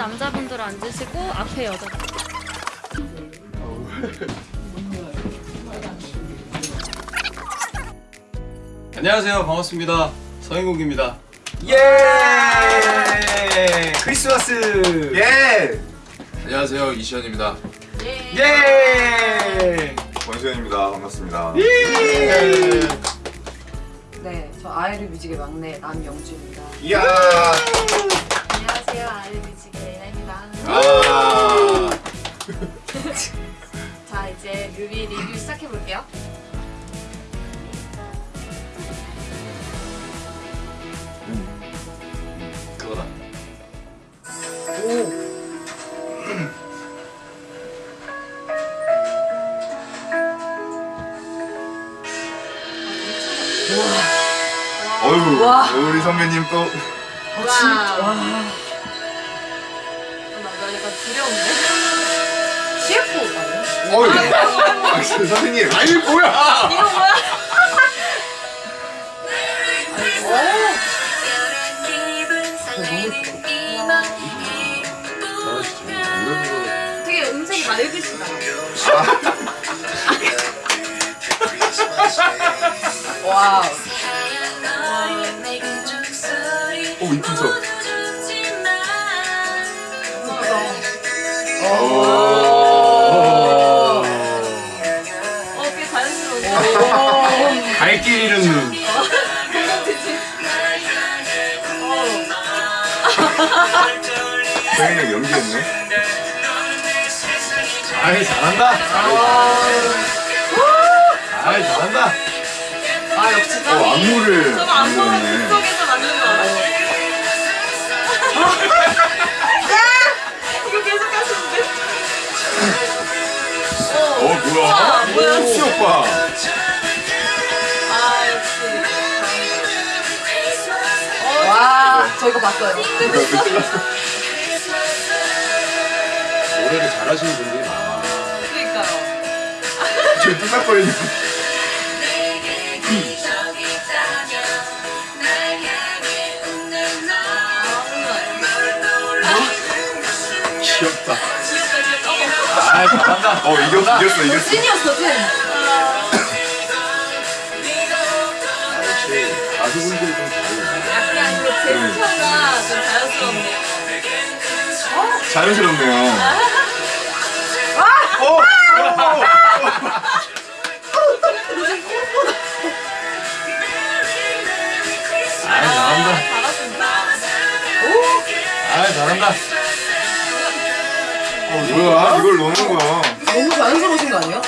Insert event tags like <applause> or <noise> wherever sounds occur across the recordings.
남자분들 앉으시고 앞에 여자. 안녕하세요 반갑습니다 서인국입니다 예! 크리스마스! 예! 안녕하세요 이시현입니다 예! 권수현입니다. 반갑습니다. 예! 네, 저 아이를 뮤직의 막내 남영주입니다. 이야! 안녕하세요 아이뮤직의 레이나입니다. 아! <laughs> 자 이제 뮤비 리뷰 시작해 볼게요. 그거다 오, 어휴, 와. 우리 선배님 또. 아, 진짜 와. 나 약간 두려운데. CF 아니야? 어휴! 아, 선생님. 아니 뭐야 이거 뭐야? 되게 음색이 맑으시다. <laughs> 와우. 어, 꽤 자연스러운데. 갈길 잃은 눈 선생님 연기했네. 아이 잘한다 아이 잘한다 아, 역시 어, 짱이. 안무를 저거 안 보면 만들었네. 극적에서 맞는 거 알아요? <laughs> 오빠. 아, 역시. 와, 저 이거 봤어요. 노래를 잘하시는 분들이 많아 그러니까요. 지금 뚝딱거리는. 귀엽다 귀엽다, 귀엽다. 아이 잘한다 어, 이겼어, 이겼어, 이겼어. 찐이었어, 찐. 자연스럽네요. 어! 어! 아이 잘한다. 아이 잘한다 어, 뭐야? 이걸 넣는 거야. 너무 자연스러우신 거 아니에요?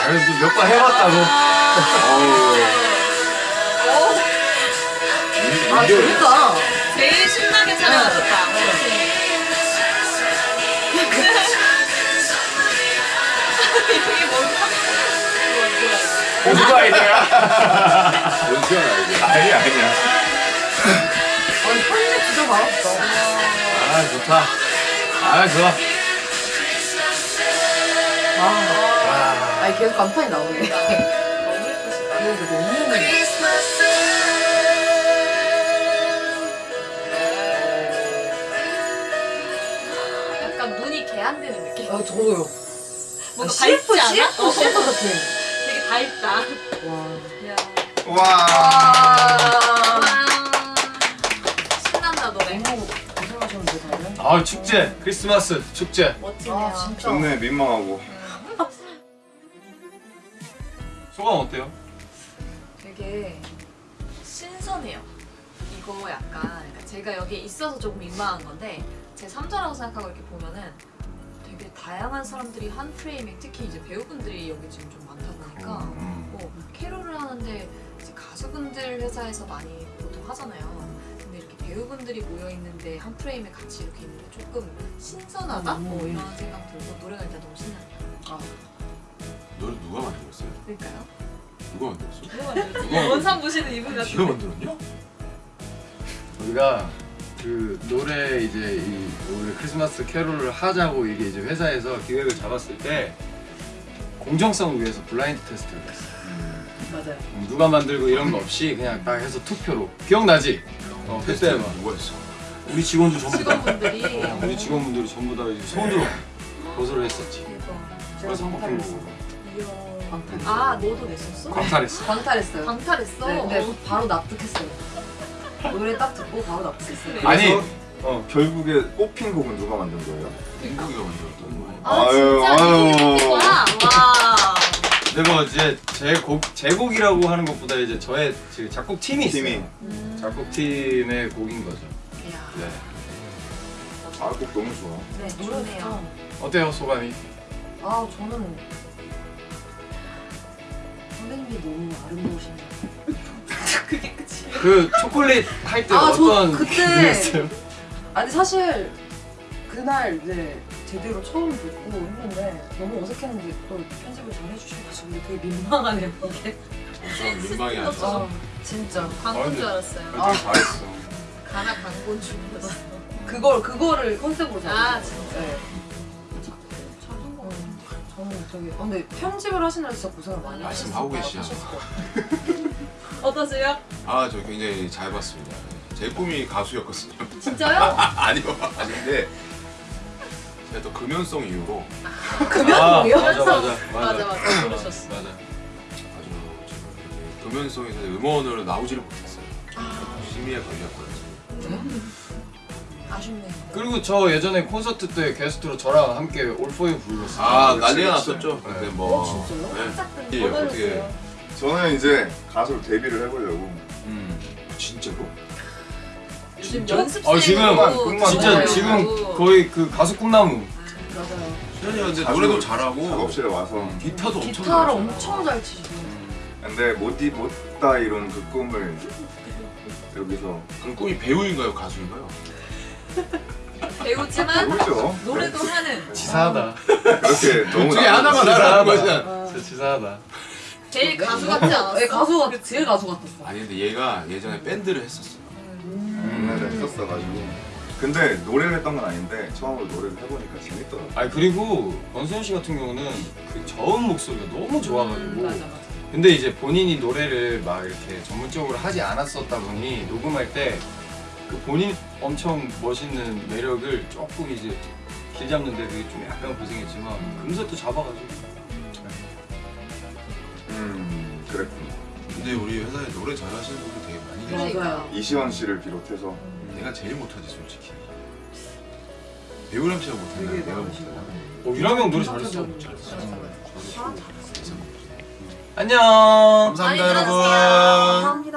아이 몇번 해봤다고 <laughs> 아, 재밌다. 제일 신나게 촬영하셨다. 이게 뭔가? 어, 누가 아이디어야? 원수현 아이디어 아니야, 아니야. 아니, 편집 진짜 잘했다. 아 좋다 아 좋아 아, 아니, 계속 간판이 나오네. 너무 예쁘시다. 이거 너무. 약간 안 되는 느낌. 아, 저도요. 뭔가 CF, 밝지 않아? CF, 어, CF 같아. <laughs> 되게 밝다. 와. 야. 와. 아. 와. 신난다 노래. 너무 고생하셨는데, 다들. 아 축제 크리스마스 축제 멋지네요. 아, 진짜. 좋네, 민망하고. 소감 어때요? 되게 신선해요. 이거 약간 그러니까 제가 여기 있어서 조금 민망한 건데 제 3자라고 생각하고 이렇게 보면은 되게 다양한 사람들이 한 프레임에 특히 이제 배우분들이 여기 지금 좀 많다 보니까 음. 뭐 캐롤을 하는데 이제 가수분들 회사에서 많이 보통 하잖아요. 근데 이렇게 배우분들이 모여 있는데 한 프레임에 같이 이렇게 있는 게 조금 신선하다? 음. 뭐 이런 생각 들고 노래가 일단 너무 신나요. 아, 노래 누가 만들었어요? 그러니까요. 누가 만들었어? 누가 만들었지? 원산 보시는 이분 네가 같은데. 만들었냐? 우리가 그 노래 이제 이 올해 크리스마스 캐롤을 하자고 이게 이제 회사에서 기획을 잡았을 때 공정성을 위해서 블라인드 테스트를 했어. 맞아요. 누가 만들고 이런 거 없이 그냥 딱 해서 투표로 기억나지? 어 그때 막 누구였어? 우리 직원들 전부 다 직원분들이 어, 우리 직원분들이 전부 다 이제 손으로 고소를 했었지. 제가 그래서 광탈했어. 광탈. 아 너도 냈었어? 광탈했어. 광탈했어요. 방탈했어? 네, 근데 바로 납득했어요. 노래 딱 듣고 바로 납득했어요. 아니, 어 결국에 뽑힌 곡은 누가 만든 거예요? 민국이가 만들었던 거예요. 아 아유, 진짜 아유. 이거 거야? 와 내가 이제 제곡 제곡이라고 하는 것보다 이제 저의 그 작곡 팀이 있어요. 팀이. 음. 작곡 팀의 곡인 거죠. 이야. 네. 아, 곡 너무 좋아. 네 좋네요 어때요 소감이? 아 저는 선배님이 너무 아름다우시네요. 그게 끝이에요 그 초콜릿 할 때 아, 저 어떤 그때- 기분이었어요? 아니 사실 그날 이제 제대로 처음 듣고 했는데 너무 어색했는데 또 편집을 잘 해주셔가지고 되게 민망하네요 이게. 전 하죠. 아 진짜 광고인 줄 알았어요 아. 잘했어. 가나 광고인 줄 알았어 그걸 그거를 컨셉으로 아, 거예요. 진짜? 네. 저는 되게 아, 근데 편집을 하시느라 진짜 고생을 많이 말씀하고 하셨을 계시죠. 것 같아요. 어떠세요? 아, 저 굉장히 잘 봤습니다. 제 꿈이 가수였거든요. 진짜요? <laughs> 아니요, 아닌데 제가 또 금연성 이유로 <laughs> 금연이요? 아, 맞아 맞아 <laughs> 맞아 맞아 그러셨어 맞아. 아주 제가 이렇게 금연성에서 음원으로 나오지를 못했어요. 심의에 걸렸거든요. 아쉽네요 그리고 저 예전에 콘서트 때 게스트로 저랑 함께 올포유 불렀어요. 아, 난리가. 났었죠. 네. 근데 뭐 어, 진짜요? 네. 예, 어떻게 저는 이제 가수로 데뷔를 해보려고. 음 진짜로? 요즘? 연습생 어, 지금 꿈만 진짜. 지금 거의 그 가수 꿈나무. 맞아요. 수현이가 근데 노래도 잘하고 작업실에 와서. 기타도 엄청 기타를. 엄청 잘 치시고. 근데 못이 못다 이룬 그 꿈을 여기서 그럼 꿈이 배우인가요, 가수인가요? 배우지만 모르죠. 노래도 하는 치사하다. 그렇게 <laughs> 너무 중에 나- 하나만. 하라는 거잖아. 아. 진짜 치사하다. 제일 가수 같지 않았어? 네, 가수 같 제일 가수 같았어. 아니 근데 얘가 예전에 밴드를 했었어. 옛날에 했었어가지고. 근데 노래를 했던 건 아닌데 처음으로 노래를 해보니까 재밌더라고. 아 그리고 권수현 씨 같은 경우는 그 저음 목소리가 너무 좋아가지고. 음, 맞아 맞아 근데 이제 본인이 노래를 막 이렇게 전문적으로 하지 않았었다 보니 녹음할 때 그 본인 엄청 멋있는 매력을 조금 이제 길 잡는데 그게 좀 약간 고생했지만 금세 또 잡아가지고 음, 그랬구나. 근데 우리 회사에 노래 잘하시는 분들 되게 많이. 그러니까 맞아요. 이시원 씨를 비롯해서 내가 제일 못하지 솔직히. 배우람 씨가. 되게 내가. 못한다. 어, 유람이 형 노래 잘했어 잘했어. 안녕 감사합니다 여러분.